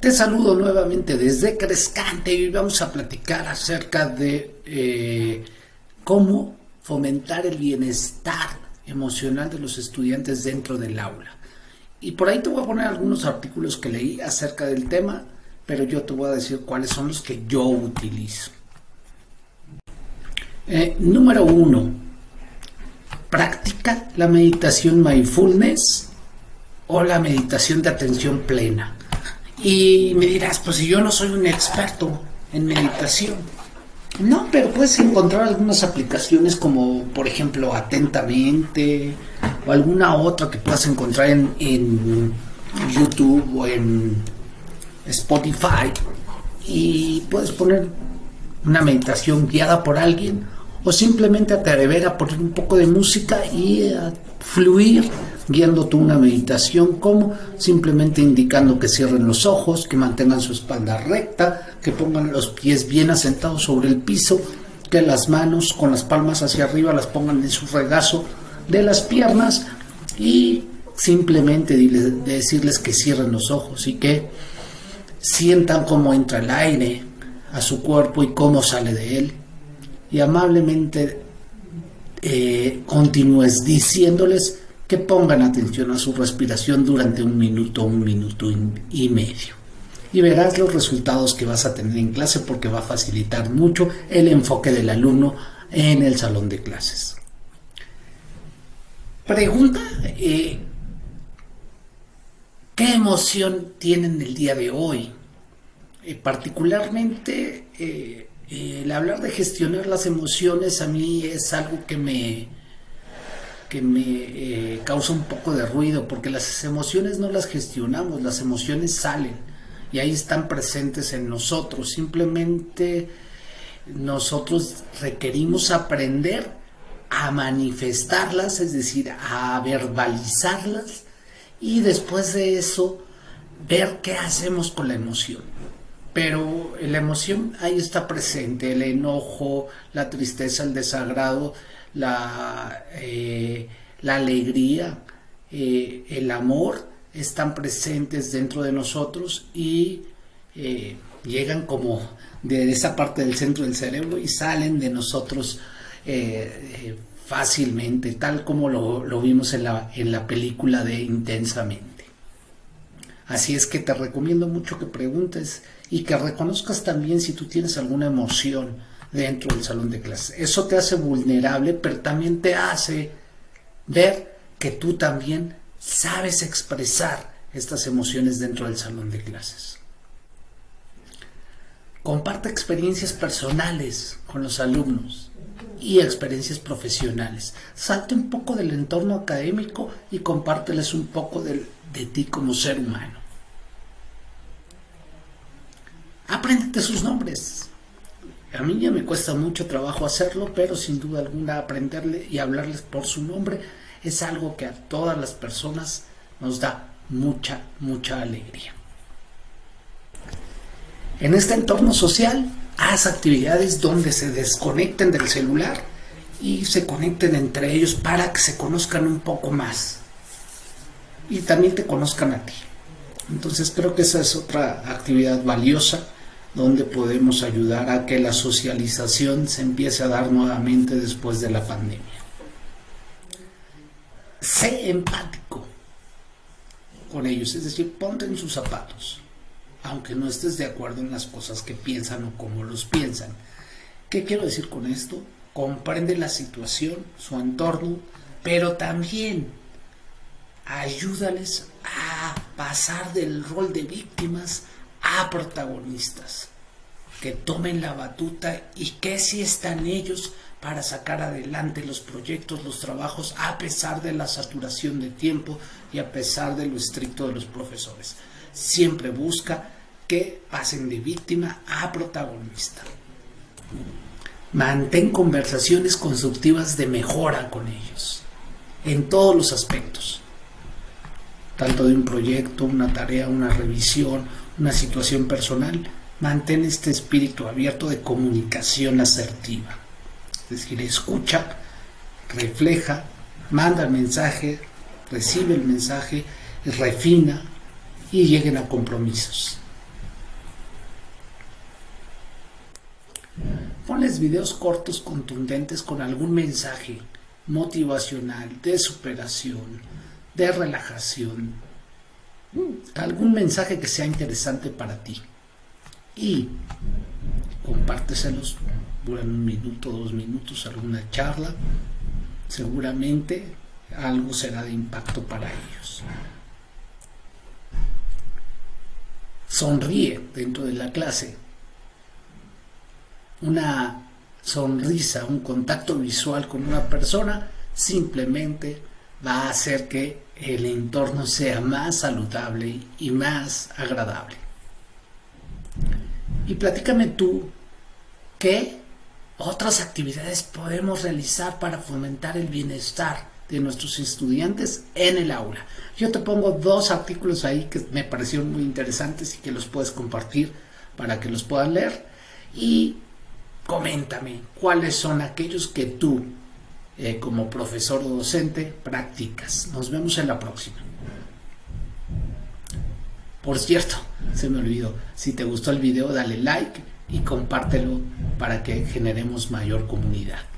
Te saludo nuevamente desde Crescante y vamos a platicar acerca de eh, cómo fomentar el bienestar emocional de los estudiantes dentro del aula. Y por ahí te voy a poner algunos artículos que leí acerca del tema, pero yo te voy a decir cuáles son los que yo utilizo. Eh, número uno, practica la meditación mindfulness o la meditación de atención plena. Y me dirás, pues si yo no soy un experto en meditación. No, pero puedes encontrar algunas aplicaciones como, por ejemplo, Atentamente o alguna otra que puedas encontrar en, en YouTube o en Spotify y puedes poner una meditación guiada por alguien o simplemente atrever a poner un poco de música y a fluir guiando una meditación como simplemente indicando que cierren los ojos, que mantengan su espalda recta, que pongan los pies bien asentados sobre el piso, que las manos con las palmas hacia arriba las pongan en su regazo de las piernas y simplemente decirles que cierren los ojos y que sientan cómo entra el aire a su cuerpo y cómo sale de él y amablemente eh, continúes diciéndoles que pongan atención a su respiración durante un minuto, un minuto y medio. Y verás los resultados que vas a tener en clase porque va a facilitar mucho el enfoque del alumno en el salón de clases. Pregunta, eh, ¿qué emoción tienen el día de hoy? Eh, particularmente, el hablar de gestionar las emociones a mí es algo que me, que me eh, causa un poco de ruido, porque las emociones no las gestionamos, las emociones salen y ahí están presentes en nosotros. Simplemente nosotros requerimos aprender a manifestarlas, es decir, a verbalizarlas y después de eso ver qué hacemos con la emoción. Pero la emoción ahí está presente, el enojo, la tristeza, el desagrado, la, eh, la alegría, eh, el amor están presentes dentro de nosotros y eh, llegan como de esa parte del centro del cerebro y salen de nosotros fácilmente, tal como lo, lo vimos en la, en la película de Intensamente. Así es que te recomiendo mucho que preguntes y que reconozcas también si tú tienes alguna emoción, dentro del salón de clases. Eso te hace vulnerable, pero también te hace ver que tú también sabes expresar estas emociones dentro del salón de clases. Comparte experiencias personales con los alumnos y experiencias profesionales. Salte un poco del entorno académico y compárteles un poco de, de ti como ser humano. Apréndete sus nombres. A mí ya me cuesta mucho trabajo hacerlo, pero sin duda alguna aprenderle y hablarles por su nombre es algo que a todas las personas nos da mucha, mucha alegría. En este entorno social, haz actividades donde se desconecten del celular y se conecten entre ellos para que se conozcan un poco más y también te conozcan a ti. Entonces creo que esa es otra actividad valiosa donde podemos ayudar a que la socialización se empiece a dar nuevamente después de la pandemia. Sé empático con ellos, es decir, ponte en sus zapatos, aunque no estés de acuerdo en las cosas que piensan o cómo los piensan. ¿Qué quiero decir con esto? Comprende la situación, su entorno, pero también ayúdales a pasar del rol de víctimas a protagonistas que tomen la batuta y que si están ellos para sacar adelante los proyectos, los trabajos, a pesar de la saturación de tiempo y a pesar de lo estricto de los profesores. Siempre busca que pasen de víctima a protagonista. Mantén conversaciones constructivas de mejora con ellos, en todos los aspectos, tanto de un proyecto, una tarea, una revisión, una situación personal, mantén este espíritu abierto de comunicación asertiva. Es decir, escucha, refleja, manda el mensaje, recibe el mensaje, refina y lleguen a compromisos. Ponles videos cortos contundentes con algún mensaje motivacional, de superación, de relajación, algún mensaje que sea interesante para ti. Y compárteselos, duran un minuto, dos minutos, alguna charla, seguramente algo será de impacto para ellos. Sonríe dentro de la clase. Una sonrisa, un contacto visual con una persona simplemente va a hacer que el entorno sea más saludable y más agradable. Y platícame tú qué otras actividades podemos realizar para fomentar el bienestar de nuestros estudiantes en el aula. Yo te pongo dos artículos ahí que me parecieron muy interesantes y que los puedes compartir para que los puedan leer. Y coméntame cuáles son aquellos que tú eh, como profesor o docente practicas. Nos vemos en la próxima. Por cierto, se me olvidó, si te gustó el video dale like y compártelo para que generemos mayor comunidad.